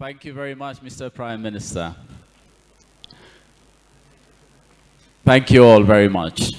Thank you very much, Mr. Prime Minister. Thank you all very much.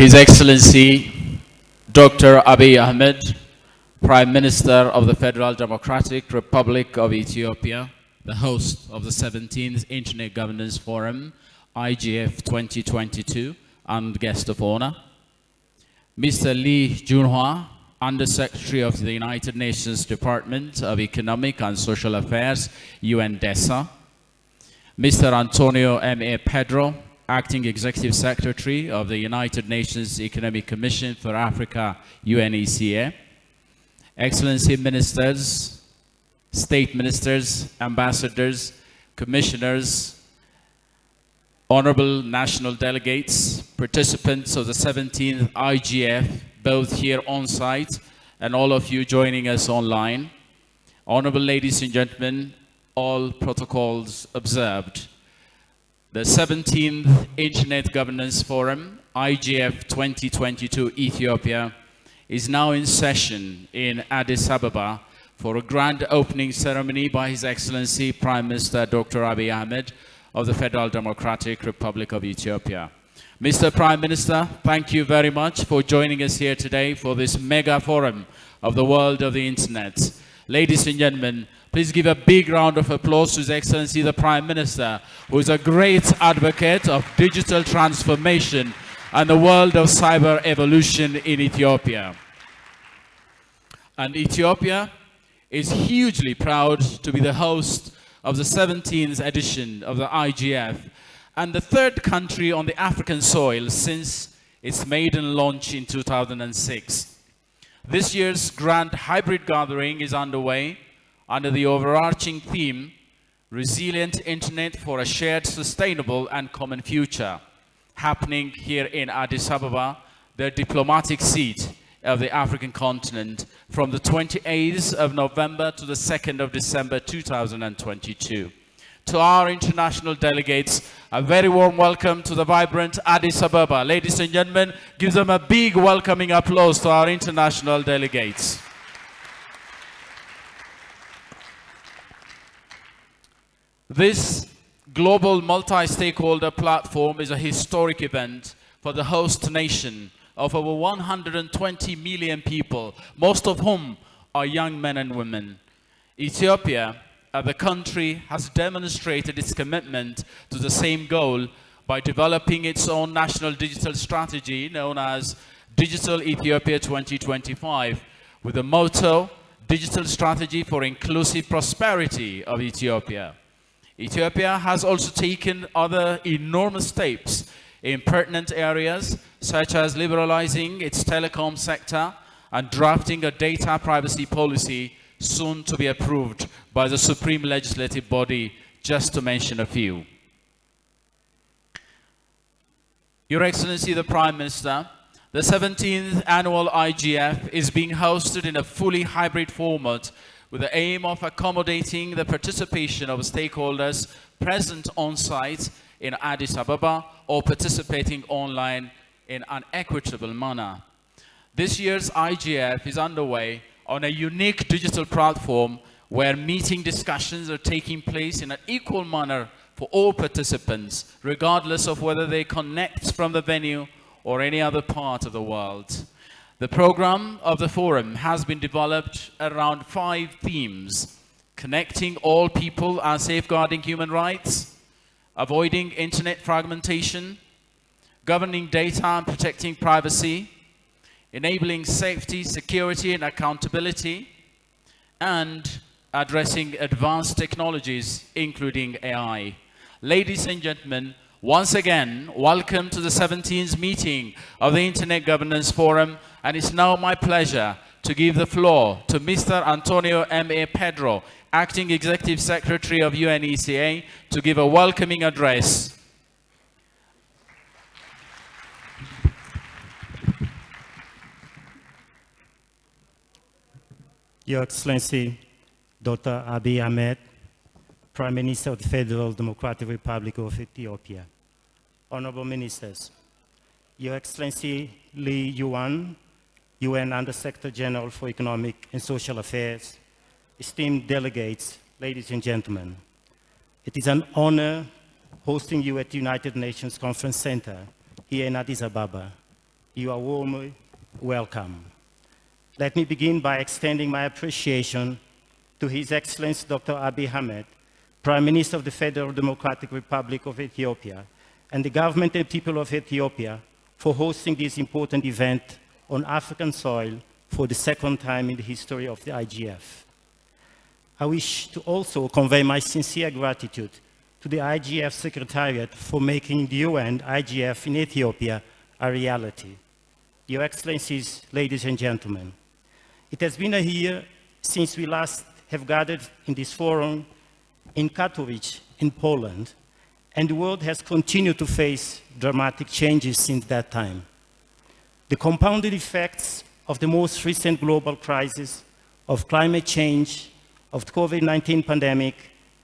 His Excellency Dr. Abiy Ahmed, Prime Minister of the Federal Democratic Republic of Ethiopia, the host of the 17th Internet Governance Forum, IGF 2022, and guest of honor. Mr. Li Junhua, Undersecretary of the United Nations Department of Economic and Social Affairs, UNDESA. Mr. Antonio M.A. Pedro, Acting Executive Secretary of the United Nations Economic Commission for Africa, UNECA, Excellency Ministers, State Ministers, Ambassadors, Commissioners, Honorable National Delegates, participants of the 17th IGF, both here on site and all of you joining us online. Honorable ladies and gentlemen, all protocols observed. The 17th Internet Governance Forum, IGF 2022 Ethiopia, is now in session in Addis Ababa for a grand opening ceremony by His Excellency Prime Minister Dr. Abiy Ahmed of the Federal Democratic Republic of Ethiopia. Mr. Prime Minister, thank you very much for joining us here today for this mega forum of the world of the Internet. Ladies and gentlemen, Please give a big round of applause to His Excellency the Prime Minister, who is a great advocate of digital transformation and the world of cyber evolution in Ethiopia. And Ethiopia is hugely proud to be the host of the 17th edition of the IGF and the third country on the African soil since its maiden launch in 2006. This year's grand hybrid gathering is underway under the overarching theme, Resilient Internet for a Shared, Sustainable and Common Future, happening here in Addis Ababa, the diplomatic seat of the African continent, from the 28th of November to the 2nd of December 2022. To our international delegates, a very warm welcome to the vibrant Addis Ababa. Ladies and gentlemen, give them a big welcoming applause to our international delegates. This global multi-stakeholder platform is a historic event for the host nation of over 120 million people, most of whom are young men and women. Ethiopia, as a country, has demonstrated its commitment to the same goal by developing its own national digital strategy known as Digital Ethiopia 2025 with the motto, Digital Strategy for Inclusive Prosperity of Ethiopia. Ethiopia has also taken other enormous steps in pertinent areas such as liberalizing its telecom sector and drafting a data privacy policy soon to be approved by the Supreme Legislative Body, just to mention a few. Your Excellency the Prime Minister, the 17th annual IGF is being hosted in a fully hybrid format with the aim of accommodating the participation of stakeholders present on site in Addis Ababa or participating online in an equitable manner. This year's IGF is underway on a unique digital platform where meeting discussions are taking place in an equal manner for all participants, regardless of whether they connect from the venue or any other part of the world. The program of the forum has been developed around five themes, connecting all people and safeguarding human rights, avoiding internet fragmentation, governing data and protecting privacy, enabling safety, security and accountability, and addressing advanced technologies, including AI. Ladies and gentlemen, once again, welcome to the 17th meeting of the Internet Governance Forum, and it's now my pleasure to give the floor to Mr. Antonio M.A. Pedro, Acting Executive Secretary of UNECA, to give a welcoming address. Your Excellency, Dr. Abiy Ahmed, Prime Minister of the Federal Democratic Republic of Ethiopia, Honorable Ministers, Your Excellency Li Yuan, UN Under-Secretary General for Economic and Social Affairs, esteemed delegates, ladies and gentlemen, it is an honor hosting you at the United Nations Conference Center here in Addis Ababa. You are warmly welcome. Let me begin by extending my appreciation to His Excellency Dr. Abiy Ahmed, Prime Minister of the Federal Democratic Republic of Ethiopia, and the government and people of Ethiopia for hosting this important event on African soil for the second time in the history of the IGF. I wish to also convey my sincere gratitude to the IGF Secretariat for making the UN IGF in Ethiopia a reality. Your Excellencies, ladies and gentlemen, it has been a year since we last have gathered in this forum in Katowice, in Poland, and the world has continued to face dramatic changes since that time. The compounded effects of the most recent global crisis of climate change, of the COVID-19 pandemic,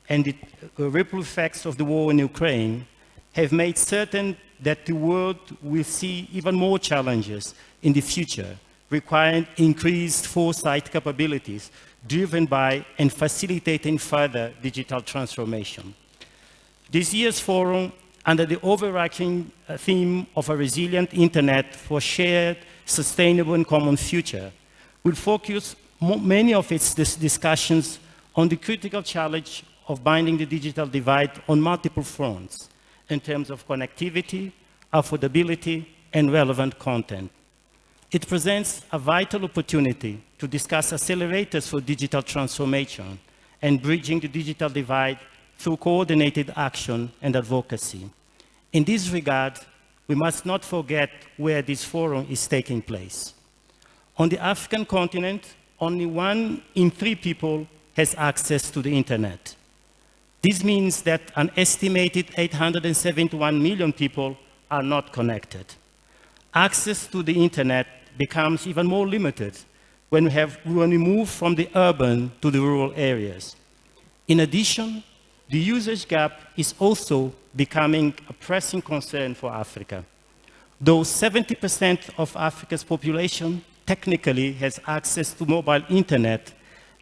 and the uh, ripple effects of the war in Ukraine have made certain that the world will see even more challenges in the future, requiring increased foresight capabilities driven by and facilitating further digital transformation. This year's forum, under the overarching uh, theme of a resilient internet for shared, sustainable and common future, will focus many of its dis discussions on the critical challenge of binding the digital divide on multiple fronts in terms of connectivity, affordability, and relevant content. It presents a vital opportunity to discuss accelerators for digital transformation and bridging the digital divide through coordinated action and advocacy. In this regard, we must not forget where this forum is taking place. On the African continent, only one in three people has access to the internet. This means that an estimated 871 million people are not connected access to the internet becomes even more limited when we, have, when we move from the urban to the rural areas. In addition, the usage gap is also becoming a pressing concern for Africa. Though 70% of Africa's population technically has access to mobile internet,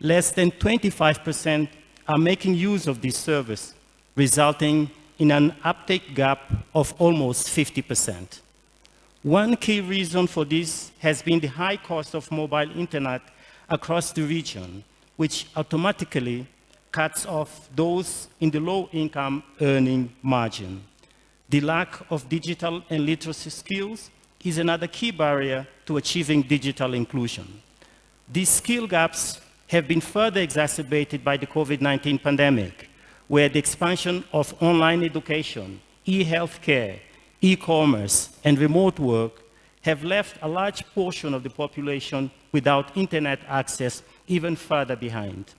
less than 25% are making use of this service, resulting in an uptake gap of almost 50%. One key reason for this has been the high cost of mobile internet across the region, which automatically cuts off those in the low income earning margin. The lack of digital and literacy skills is another key barrier to achieving digital inclusion. These skill gaps have been further exacerbated by the COVID-19 pandemic, where the expansion of online education, e-healthcare, e-commerce, and remote work have left a large portion of the population without internet access even further behind.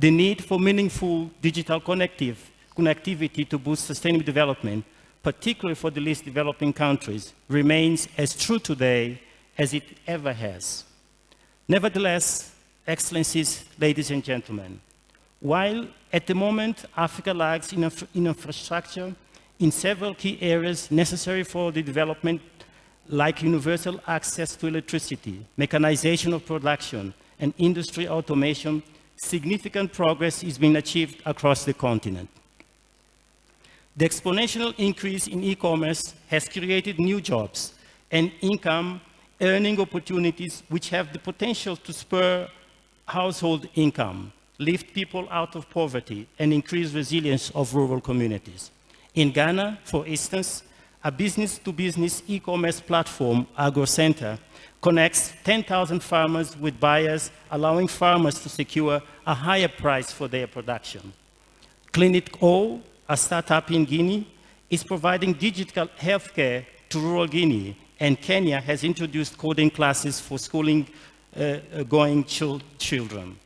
The need for meaningful digital connectivity to boost sustainable development, particularly for the least developing countries, remains as true today as it ever has. Nevertheless, Excellencies, ladies and gentlemen, while at the moment Africa lags in, in infrastructure in several key areas necessary for the development like universal access to electricity, mechanization of production, and industry automation, significant progress is being achieved across the continent. The exponential increase in e-commerce has created new jobs, and income earning opportunities which have the potential to spur household income, lift people out of poverty, and increase resilience of rural communities. In Ghana, for instance, a business-to-business e-commerce platform, AgroCenta, connects 10,000 farmers with buyers, allowing farmers to secure a higher price for their production. Clinic O, a startup in Guinea, is providing digital healthcare to rural Guinea, and Kenya has introduced coding classes for schooling uh, uh going children.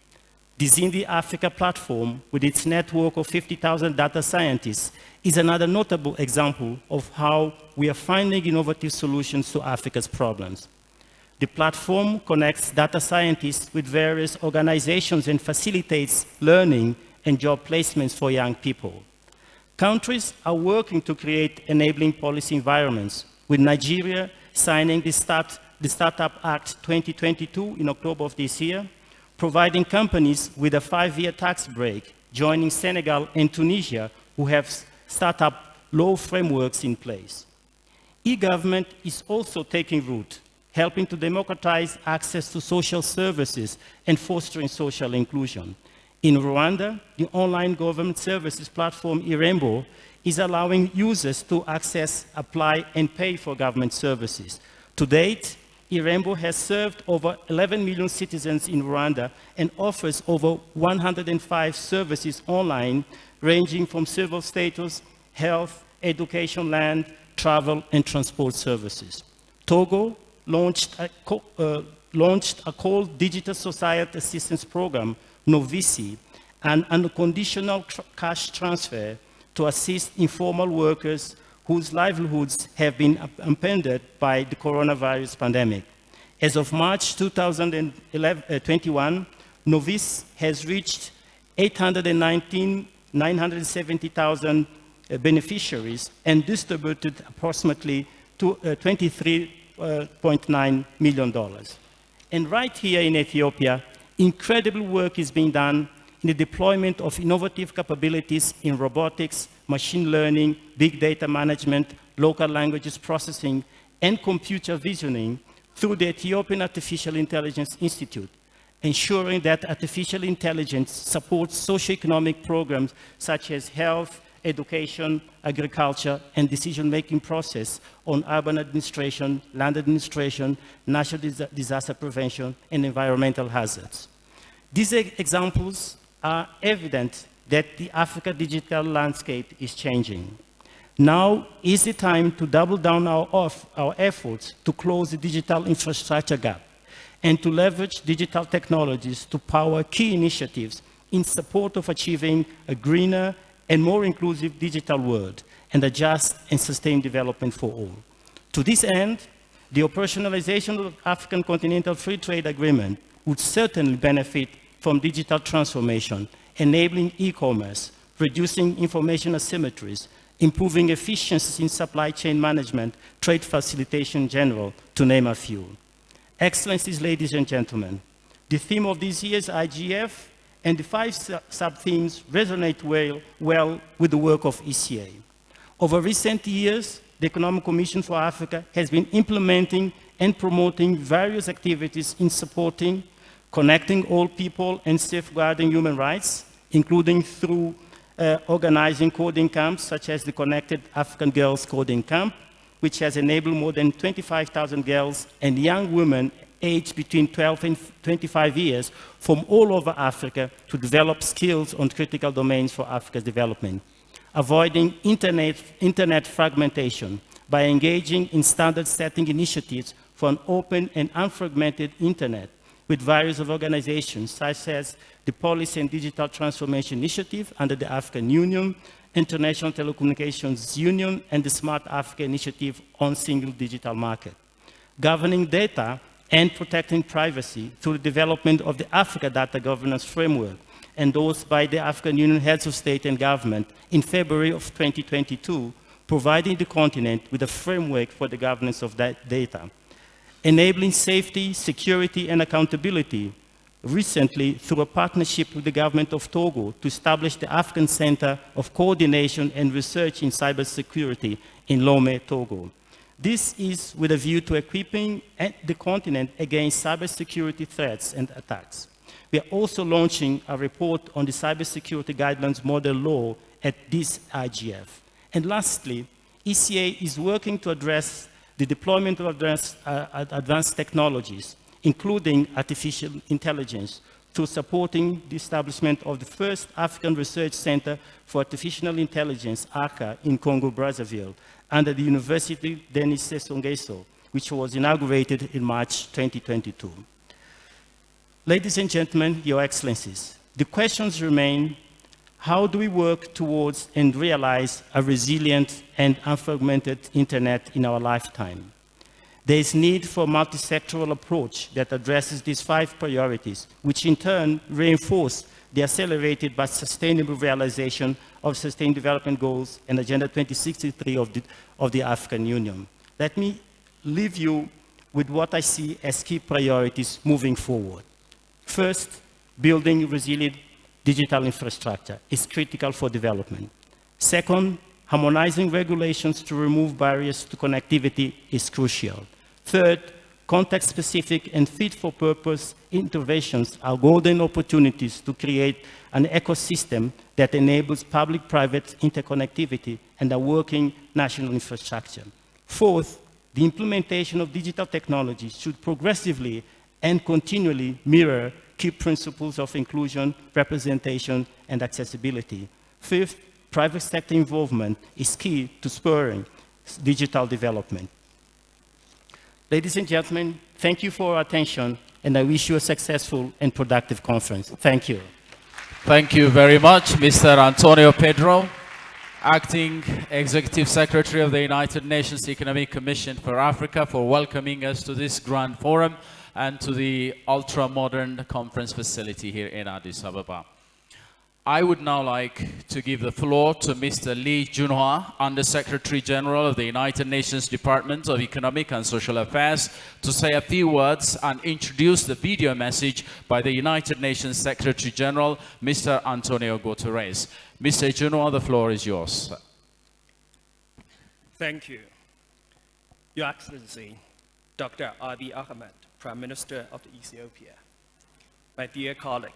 The Zindi Africa platform, with its network of 50,000 data scientists, is another notable example of how we are finding innovative solutions to Africa's problems. The platform connects data scientists with various organizations and facilitates learning and job placements for young people. Countries are working to create enabling policy environments, with Nigeria signing the, Start, the Startup Act 2022 in October of this year, providing companies with a five-year tax break, joining Senegal and Tunisia, who have startup law frameworks in place. E-government is also taking root, helping to democratize access to social services and fostering social inclusion. In Rwanda, the online government services platform Irembo is allowing users to access, apply, and pay for government services. To date, Irembo has served over 11 million citizens in Rwanda and offers over 105 services online, ranging from civil status, health, education, land, travel, and transport services. Togo launched a, uh, launched a called Digital Society Assistance Program, Novissi, an unconditional tr cash transfer to assist informal workers whose livelihoods have been impeded by the coronavirus pandemic. As of March 2021, uh, Novis has reached 819,970,000 uh, beneficiaries and distributed approximately $23.9 uh, million. And right here in Ethiopia, incredible work is being done in the deployment of innovative capabilities in robotics, machine learning, big data management, local languages processing, and computer visioning through the Ethiopian Artificial Intelligence Institute, ensuring that artificial intelligence supports socio-economic programs such as health, education, agriculture, and decision-making process on urban administration, land administration, national disaster prevention, and environmental hazards. These examples are evident that the Africa digital landscape is changing. Now is the time to double down our, off, our efforts to close the digital infrastructure gap and to leverage digital technologies to power key initiatives in support of achieving a greener and more inclusive digital world and a just and sustained development for all. To this end, the operationalization of the African Continental Free Trade Agreement would certainly benefit from digital transformation, enabling e-commerce, reducing information asymmetries, improving efficiency in supply chain management, trade facilitation in general, to name a few. Excellencies, ladies and gentlemen, the theme of this year's IGF and the five sub-themes resonate well, well with the work of ECA. Over recent years, the Economic Commission for Africa has been implementing and promoting various activities in supporting connecting all people and safeguarding human rights, including through uh, organizing coding camps, such as the Connected African Girls Coding Camp, which has enabled more than 25,000 girls and young women aged between 12 and 25 years from all over Africa to develop skills on critical domains for Africa's development. Avoiding internet, internet fragmentation by engaging in standard setting initiatives for an open and unfragmented internet with various organizations such as the Policy and Digital Transformation Initiative under the African Union, International Telecommunications Union, and the Smart Africa Initiative on Single Digital Market. Governing data and protecting privacy through the development of the Africa Data Governance Framework, endorsed by the African Union Heads of State and Government in February of 2022, providing the continent with a framework for the governance of that data enabling safety, security, and accountability recently through a partnership with the government of Togo to establish the African Center of Coordination and Research in Cybersecurity in Lomé, Togo. This is with a view to equipping the continent against cybersecurity threats and attacks. We are also launching a report on the cybersecurity guidelines model law at this IGF. And lastly, ECA is working to address the deployment of advanced, uh, advanced technologies, including artificial intelligence, to supporting the establishment of the first African Research Center for Artificial Intelligence, ARCA, in Congo-Brazzaville, under the University Denis Nguesso, which was inaugurated in March 2022. Ladies and gentlemen, Your Excellencies, the questions remain, how do we work towards and realize a resilient and unfragmented internet in our lifetime? There is need for a multi-sectoral approach that addresses these five priorities, which in turn reinforce the accelerated but sustainable realization of Sustainable Development Goals and Agenda 2063 of the, of the African Union. Let me leave you with what I see as key priorities moving forward. First, building resilient digital infrastructure is critical for development. Second, harmonizing regulations to remove barriers to connectivity is crucial. Third, context-specific and fit-for-purpose interventions are golden opportunities to create an ecosystem that enables public-private interconnectivity and a working national infrastructure. Fourth, the implementation of digital technology should progressively and continually mirror key principles of inclusion, representation, and accessibility. Fifth, private sector involvement is key to spurring digital development. Ladies and gentlemen, thank you for your attention, and I wish you a successful and productive conference. Thank you. Thank you very much, Mr. Antonio Pedro, Acting Executive Secretary of the United Nations Economic Commission for Africa, for welcoming us to this grand forum and to the ultra-modern conference facility here in Addis Ababa. I would now like to give the floor to Mr. Li Junhua, Under-Secretary General of the United Nations Department of Economic and Social Affairs, to say a few words and introduce the video message by the United Nations Secretary General, Mr. Antonio Guterres. Mr. Junhua, the floor is yours. Thank you. Your Excellency, Dr. Abiy Ahmed, Prime Minister of Ethiopia, my dear colleague,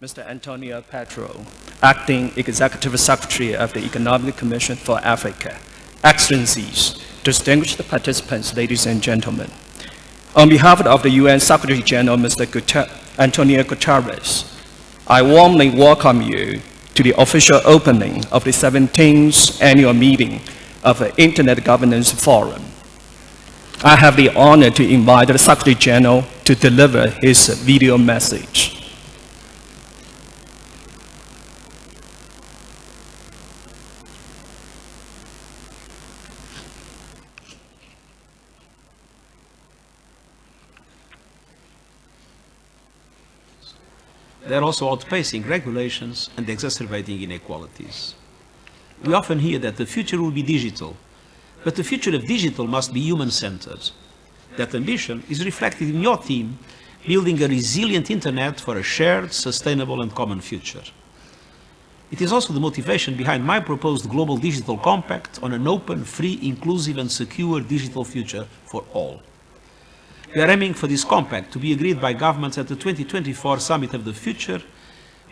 Mr. Antonio Pedro, Acting Executive Secretary of the Economic Commission for Africa, Excellencies, distinguished participants, ladies and gentlemen. On behalf of the UN Secretary General, Mr. Guter Antonio Guterres, I warmly welcome you to the official opening of the 17th annual meeting of the Internet Governance Forum. I have the honor to invite the Secretary General to deliver his video message. they're also outpacing regulations and exacerbating inequalities. We often hear that the future will be digital, but the future of digital must be human-centered. That ambition is reflected in your theme, building a resilient internet for a shared, sustainable and common future. It is also the motivation behind my proposed Global Digital Compact on an open, free, inclusive and secure digital future for all. We are aiming for this compact to be agreed by governments at the 2024 Summit of the Future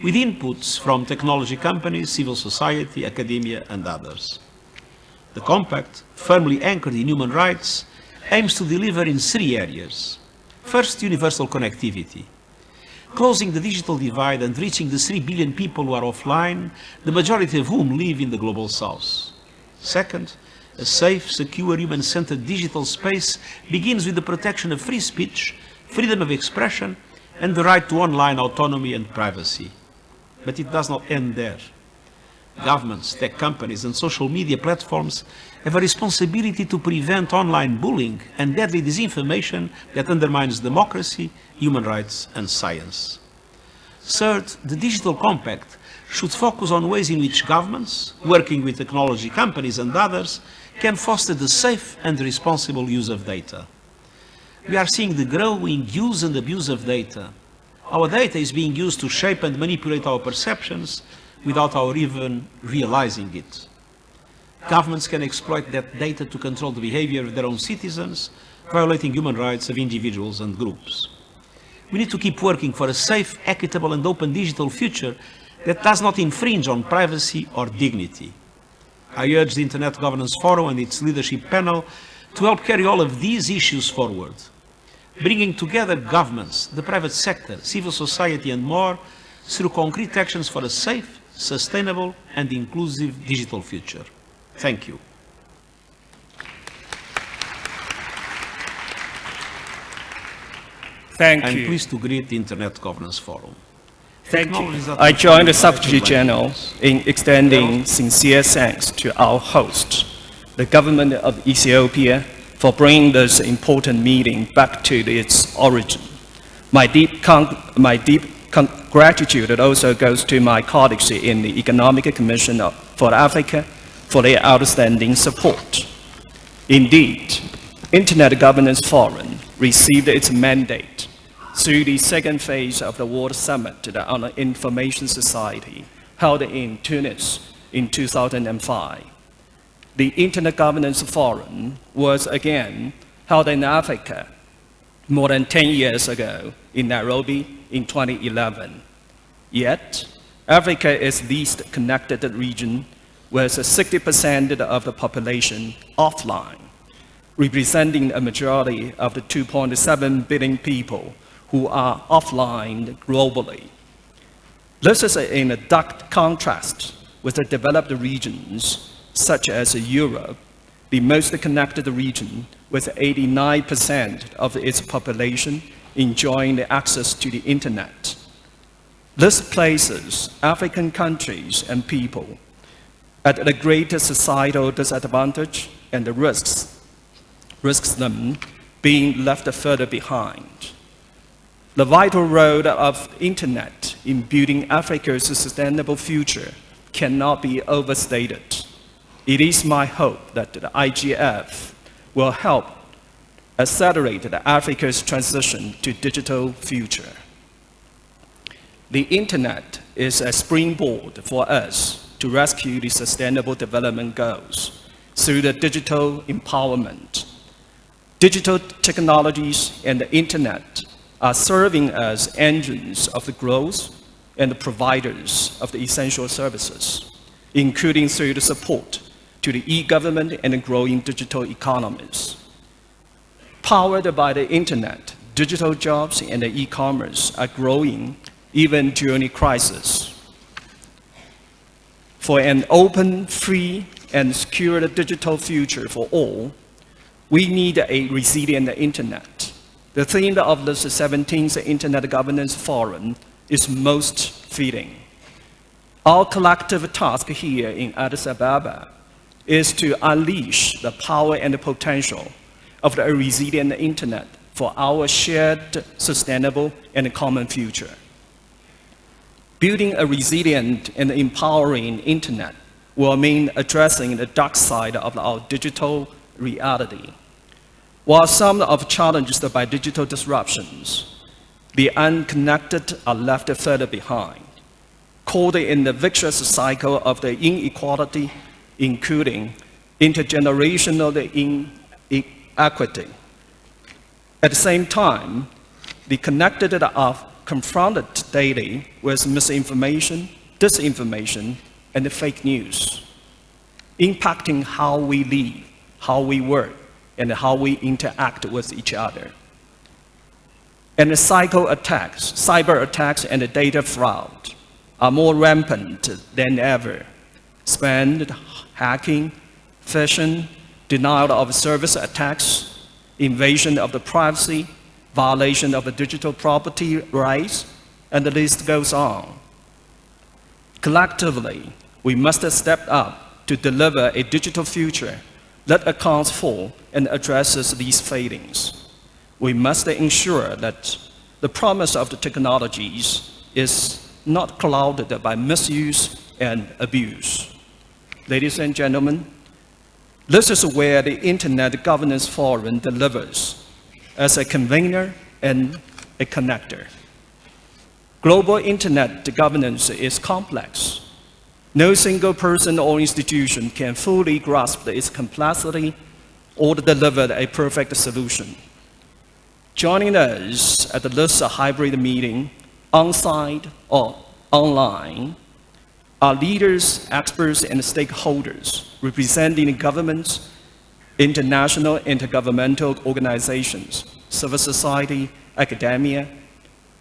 with inputs from technology companies, civil society, academia and others. The compact, firmly anchored in human rights, aims to deliver in three areas. First, universal connectivity, closing the digital divide and reaching the 3 billion people who are offline, the majority of whom live in the global south. Second, a safe, secure, human-centered digital space begins with the protection of free speech, freedom of expression, and the right to online autonomy and privacy. But it does not end there. Governments, tech companies, and social media platforms have a responsibility to prevent online bullying and deadly disinformation that undermines democracy, human rights, and science. Third, the Digital Compact should focus on ways in which governments, working with technology companies and others, can foster the safe and responsible use of data. We are seeing the growing use and abuse of data. Our data is being used to shape and manipulate our perceptions without our even realizing it. governments can exploit that data to control the behavior of their own citizens, violating human rights of individuals and groups. We need to keep working for a safe, equitable and open digital future that does not infringe on privacy or dignity. I urge the Internet Governance Forum and its leadership panel to help carry all of these issues forward, bringing together governments, the private sector, civil society and more through concrete actions for a safe, sustainable and inclusive digital future. Thank you. Thank I'm you. pleased to greet the Internet Governance Forum. Thank Technologies you. I are join the provided Secretary by General in extending sincere thanks to our host, the government of Ethiopia, for bringing this important meeting back to its origin. My deep, con- my deep gratitude also goes to my colleagues in the Economic Commission for Africa for their outstanding support. Indeed, Internet Governance Forum received its mandate through the second phase of the World Summit on the Information Society held in Tunis in 2005. The Internet Governance Forum was again held in Africa more than 10 years ago in Nairobi in 2011. Yet, Africa is the least connected region with 60% of the population offline, representing a majority of the 2.7 billion people who are offline globally. This is in a dark contrast with the developed regions such as Europe, the most connected region with 89% of its population enjoying the access to the internet. This places African countries and people at a greater societal disadvantage and risks, risks them being left further behind. The vital role of internet in building Africa's sustainable future cannot be overstated. It is my hope that the IGF will help accelerate Africa's transition to digital future. The internet is a springboard for us to rescue the sustainable development goals through the digital empowerment. Digital technologies and the internet are serving as engines of the growth and the providers of the essential services, including through the support to the e-government and growing digital economies. Powered by the internet, digital jobs and e-commerce are growing even during the crisis. For an open, free, and secure digital future for all, we need a resilient internet. The theme of the 17th Internet Governance Forum is most fitting. Our collective task here in Addis Ababa is to unleash the power and the potential of the resilient internet for our shared, sustainable, and common future. Building a resilient and empowering internet will mean addressing the dark side of our digital reality. While some are challenged by digital disruptions, the unconnected are left further behind, caught in the vicious cycle of the inequality, including intergenerational inequity. At the same time, the connected are confronted daily with misinformation, disinformation, and fake news, impacting how we live, how we work, and how we interact with each other. And the cyber attacks, cyber attacks and data fraud are more rampant than ever. Spam, hacking, phishing, denial of service attacks, invasion of the privacy, violation of the digital property rights, and the list goes on. Collectively, we must step up to deliver a digital future that accounts for and addresses these failings. We must ensure that the promise of the technologies is not clouded by misuse and abuse. Ladies and gentlemen, this is where the Internet Governance Forum delivers as a convener and a connector. Global Internet governance is complex, No single person or institution can fully grasp its complexity or deliver a perfect solution. Joining us at this hybrid meeting, on-site or online, are leaders, experts, and stakeholders representing governments, international intergovernmental organizations, civil society, academia,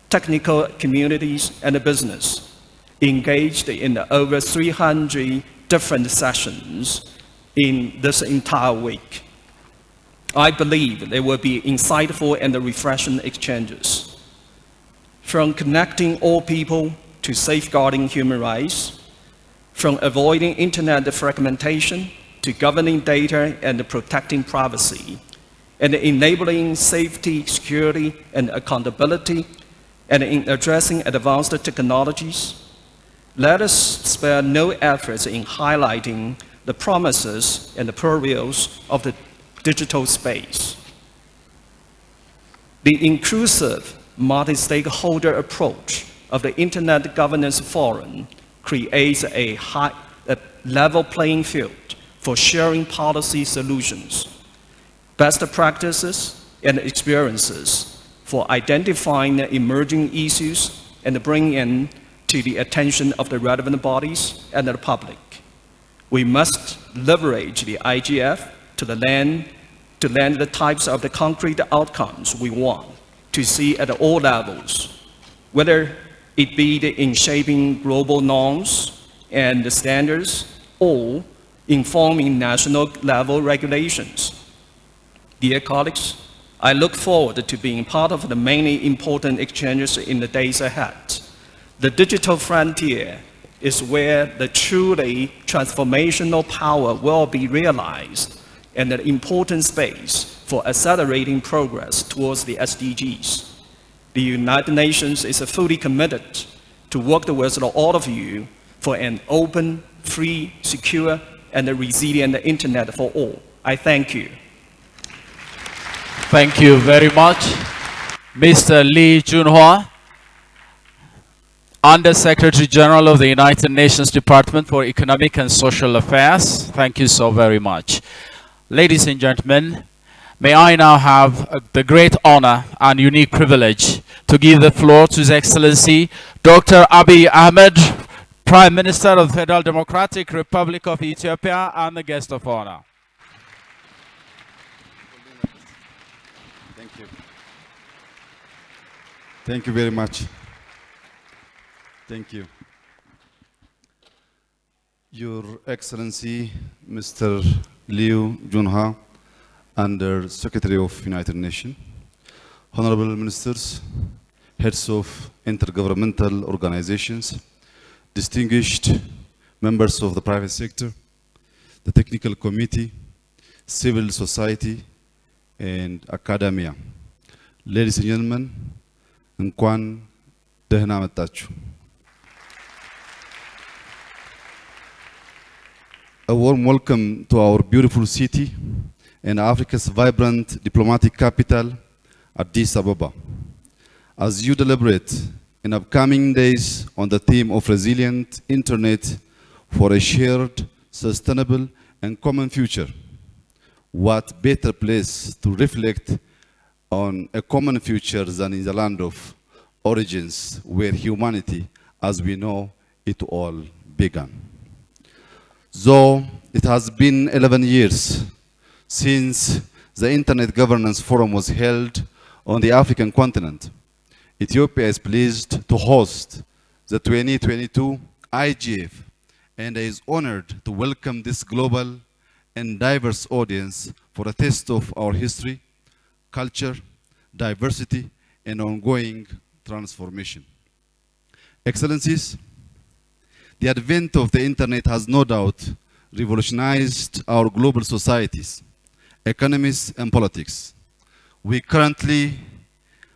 technical communities, and business, engaged in over 300 different sessions in this entire week. I believe there will be insightful and refreshing exchanges. From connecting all people to safeguarding human rights, from avoiding internet fragmentation to governing data and protecting privacy, and enabling safety, security, and accountability, and in addressing advanced technologies, let us spare no efforts in highlighting the promises and the perils of the digital space. The inclusive multi-stakeholder approach of the Internet Governance Forum creates a, high, a level playing field for sharing policy solutions, best practices, and experiences for identifying emerging issues and bringing in to the attention of the relevant bodies and the public. We must leverage the IGF to the land to land the types of the concrete outcomes we want to see at all levels, whether it be in shaping global norms and standards or informing national level regulations. Dear colleagues, I look forward to being part of the many important exchanges in the days ahead. The digital frontier is where the truly transformational power will be realized and an important space for accelerating progress towards the SDGs. The United Nations is fully committed to work with all of you for an open, free, secure, and resilient internet for all. I thank you. Thank you very much. Mr. Li Junhua, Under Secretary General of the United Nations Department for Economic and Social Affairs. Thank you so very much. Ladies and gentlemen, may I now have uh, the great honor and unique privilege to give the floor to His Excellency Dr. Abiy Ahmed, Prime Minister of the Federal Democratic Republic of Ethiopia and the guest of honor. Thank you. Thank you very much. Thank you. Your Excellency, Mr. Liu Junha, Under Secretary of United Nations, Honorable Ministers, Heads of Intergovernmental Organizations, distinguished members of the private sector, the Technical Committee, civil society, and academia. Ladies and gentlemen, እንኳን ደህና መጣችሁ። A warm welcome to our beautiful city and Africa's vibrant diplomatic capital, Addis Ababa. As you deliberate in upcoming days on the theme of resilient internet for a shared, sustainable, and common future, what better place to reflect on a common future than in the land of origins where humanity, as we know it all, began. Though it has been 11 years since the Internet Governance Forum was held on the African continent, Ethiopia is pleased to host the 2022 IGF and is honored to welcome this global and diverse audience for a taste of our history, culture, diversity, and ongoing transformation. Excellencies, the advent of the internet has no doubt revolutionized our global societies, economies, and politics. We currently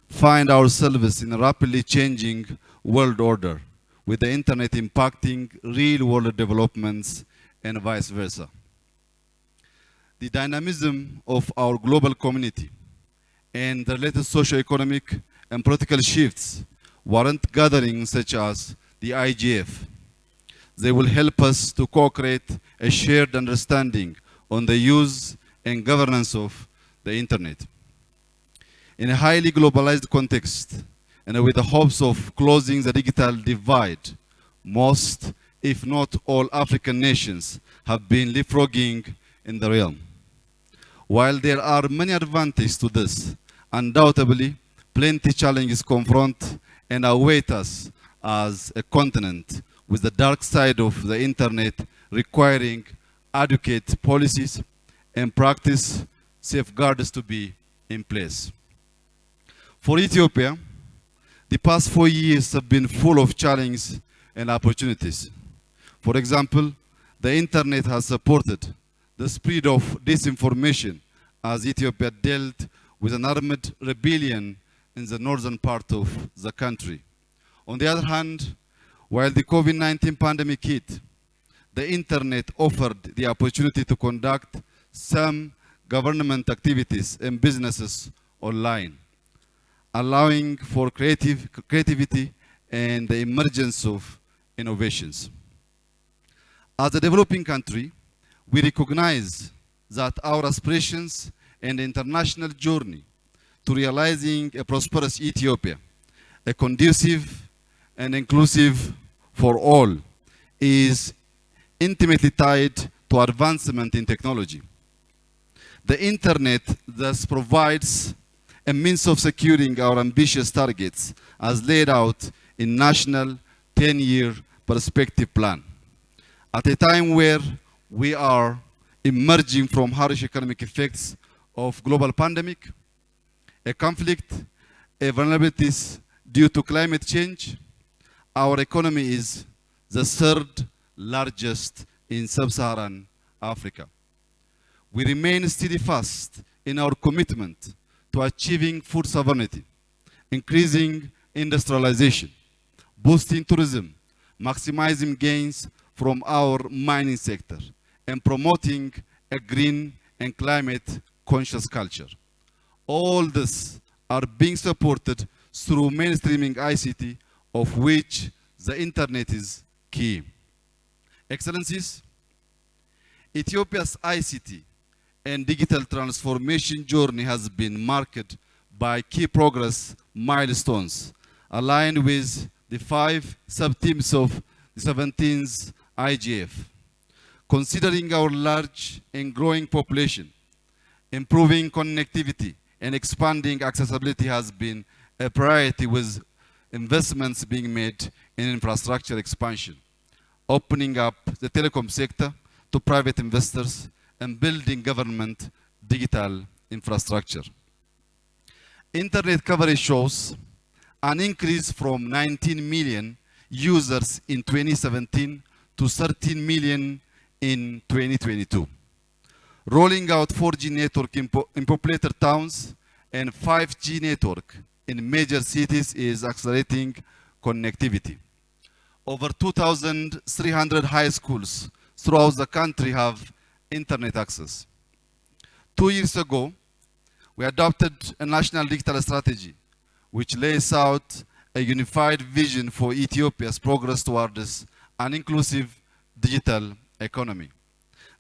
find ourselves in a rapidly changing world order, with the internet impacting real-world developments and vice versa. The dynamism of our global community and the related socio-economic and political shifts warrant gatherings such as the IGF. They will help us to co-create a shared understanding on the use and governance of the internet. In a highly globalized context, and with the hopes of closing the digital divide, most, if not all African nations have been leapfrogging in the realm. While there are many advantages to this, undoubtedly, plenty challenges confront and await us as a continent with the dark side of the internet requiring adequate policies and practice safeguards to be in place. For Ethiopia, the past four years have been full of challenges and opportunities. For example, the internet has supported the spread of disinformation as Ethiopia dealt with an armed rebellion in the northern part of the country. On the other hand, while the COVID-19 pandemic hit, the internet offered the opportunity to conduct some government activities and businesses online, allowing for creative, creativity and the emergence of innovations. As a developing country, we recognize that our aspirations and international journey to realizing a prosperous Ethiopia, a conducive and inclusive for all, is intimately tied to advancement in technology. The internet thus provides a means of securing our ambitious targets as laid out in national 10-year perspective plan. At a time where we are emerging from harsh economic effects of global pandemic, a conflict, a vulnerabilities due to climate change, our economy is the third largest in sub-Saharan Africa. We remain steadfast in our commitment to achieving food sovereignty, increasing industrialization, boosting tourism, maximizing gains from our mining sector, and promoting a green and climate conscious culture. All this are being supported through mainstreaming ICT, of which the internet is key. Excellencies, Ethiopia's ICT and digital transformation journey has been marked by key progress milestones aligned with the five sub-themes of the 17th IGF. Considering our large and growing population, improving connectivity and expanding accessibility has been a priority with investments being made in infrastructure expansion, opening up the telecom sector to private investors and building government digital infrastructure. Internet coverage shows an increase from 19 million users in 2017 to 13 million in 2022. Rolling out 4G network in, po in populated towns and 5G network in major cities is accelerating connectivity. Over 2,300 high schools throughout the country have internet access. Two years ago, we adopted a national digital strategy which lays out a unified vision for Ethiopia's progress towards an inclusive digital economy.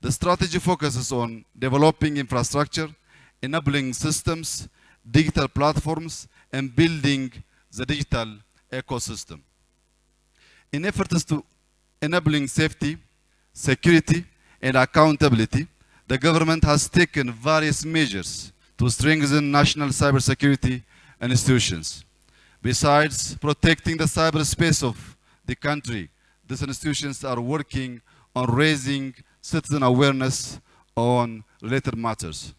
The strategy focuses on developing infrastructure, enabling systems, digital platforms, and building the digital ecosystem. In efforts to enabling safety, security, and accountability, the government has taken various measures to strengthen national cybersecurity institutions. Besides protecting the cyberspace of the country, these institutions are working on raising citizen awareness on related matters.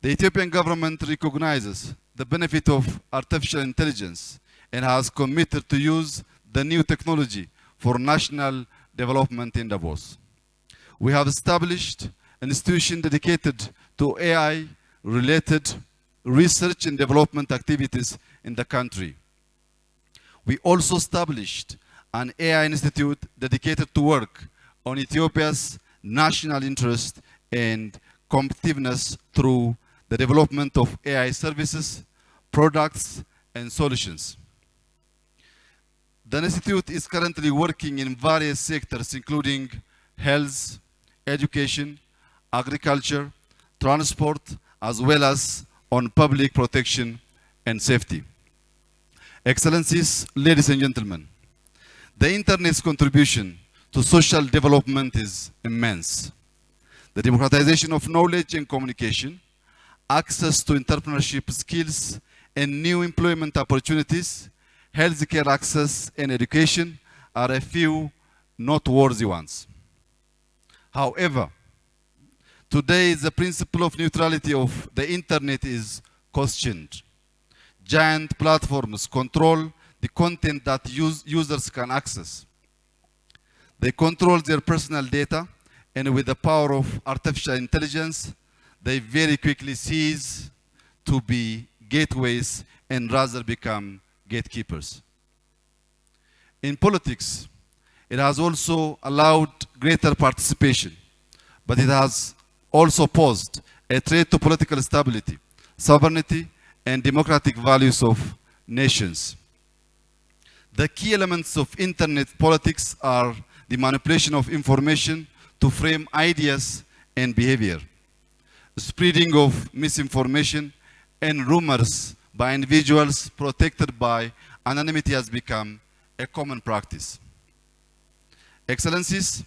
The Ethiopian government recognizes the benefit of artificial intelligence and has committed to use the new technology for national development endeavors. We have established an institution dedicated to AI-related research and development activities in the country. We also established an AI institute dedicated to work on Ethiopia's national interest and competitiveness through the development of AI services, products, and solutions. The Institute is currently working in various sectors, including health, education, agriculture, transport, as well as on public protection and safety. Excellencies, ladies and gentlemen, the Internet's contribution to social development is immense. The democratization of knowledge and communication, access to entrepreneurship skills and new employment opportunities, healthcare access and education are a few noteworthy ones. However, today the principle of neutrality of the internet is questioned. Giant platforms control the content that use, users can access. They control their personal data, and with the power of artificial intelligence, they very quickly cease to be gateways and rather become gatekeepers. In politics, it has also allowed greater participation, but it has also posed a threat to political stability, sovereignty, and democratic values of nations. The key elements of internet politics are the manipulation of information to frame ideas and behavior, spreading of misinformation and rumors by individuals protected by anonymity has become a common practice. Excellencies,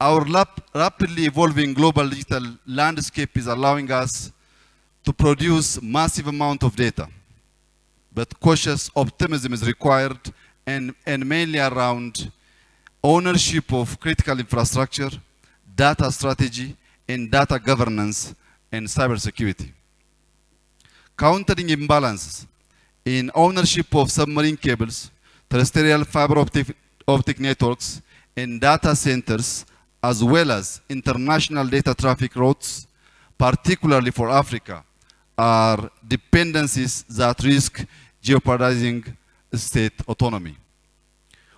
our rapidly evolving global digital landscape is allowing us to produce massive amount of data. But cautious optimism is required and, and mainly around ownership of critical infrastructure, data strategy, and data governance and cybersecurity. Countering imbalances in ownership of submarine cables, terrestrial fiber optic, optic networks, and data centers, as well as international data traffic routes, particularly for Africa, are dependencies that risk jeopardizing state autonomy.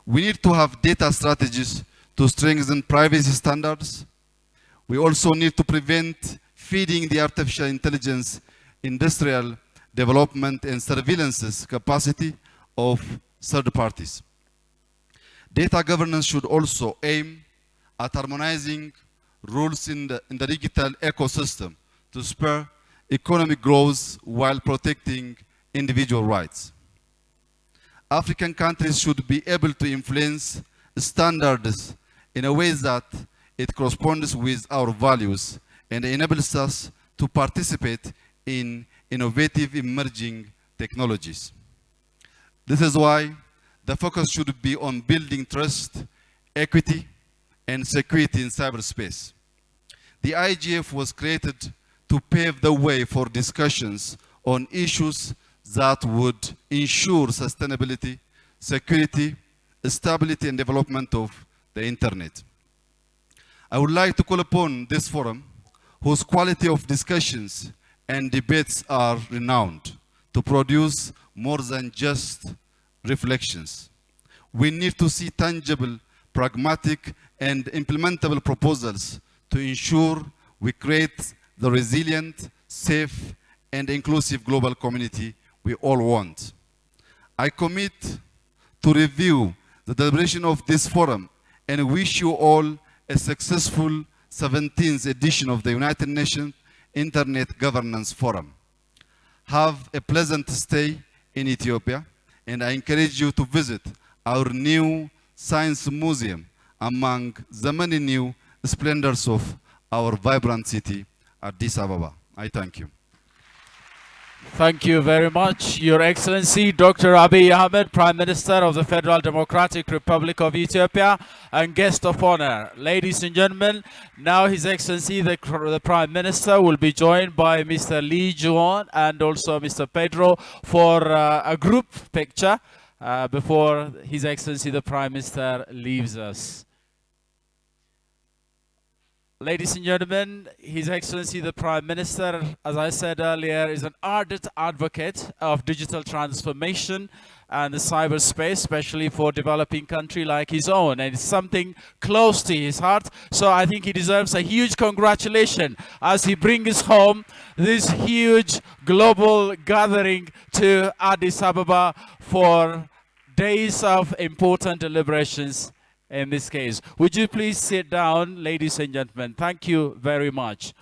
We need to have data strategies to strengthen privacy standards. We also need to prevent feeding the artificial intelligence industrial development and surveillance capacity of third parties. Data governance should also aim at harmonizing rules in the, in the digital ecosystem to spur economic growth while protecting individual rights. African countries should be able to influence standards in a way that it corresponds with our values and enables us to participate in innovative emerging technologies. This is why the focus should be on building trust, equity, and security in cyberspace. The IGF was created to pave the way for discussions on issues that would ensure sustainability, security, stability, and development of the internet. I would like to call upon this forum, whose quality of discussions and debates are renowned, to produce more than just reflections. We need to see tangible, pragmatic, and implementable proposals to ensure we create the resilient, safe, and inclusive global community we all want. I commit to review the deliberation of this forum and wish you all a successful 17th edition of the United Nations Internet Governance Forum. Have a pleasant stay in Ethiopia and I encourage you to visit our new Science Museum among the many new splendors of our vibrant city, Addis Ababa. I thank you. Thank you very much, Your Excellency, Dr. Abiy Ahmed, Prime Minister of the Federal Democratic Republic of Ethiopia, and guest of honor. Ladies and gentlemen, now His Excellency, the, the Prime Minister, will be joined by Mr. Li Junhua and also Mr. Pedro for uh, a group picture uh, before His Excellency, the Prime Minister, leaves us. Ladies and gentlemen, His Excellency the Prime Minister, as I said earlier, is an ardent advocate of digital transformation and the cyberspace, especially for developing country like his own. And it's something close to his heart. So I think he deserves a huge congratulation as he brings home this huge global gathering to Addis Ababa for days of important deliberations in this case. Would you please sit down, ladies and gentlemen? Thank you very much.